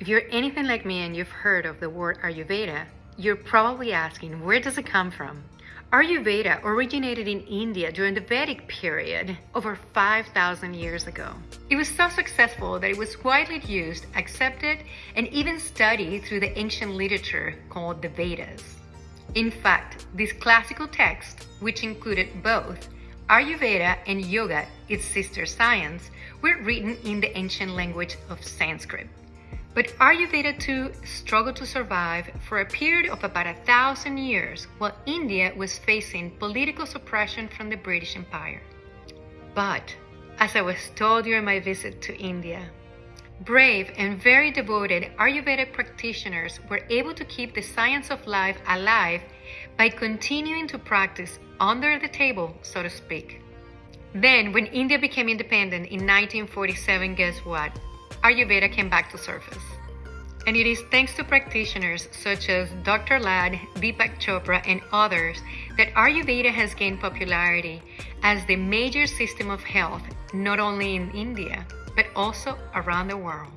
If you're anything like me and you've heard of the word Ayurveda, you're probably asking, where does it come from? Ayurveda originated in India during the Vedic period over 5,000 years ago. It was so successful that it was widely used, accepted, and even studied through the ancient literature called the Vedas. In fact, this classical text, which included both Ayurveda and Yoga, its sister science, were written in the ancient language of Sanskrit. But Ayurveda too struggled to survive for a period of about a thousand years while India was facing political suppression from the British Empire. But, as I was told during my visit to India, brave and very devoted Ayurvedic practitioners were able to keep the science of life alive by continuing to practice under the table, so to speak. Then, when India became independent in 1947, guess what? Ayurveda came back to surface. And it is thanks to practitioners such as Dr. Lad, Deepak Chopra, and others that Ayurveda has gained popularity as the major system of health, not only in India, but also around the world.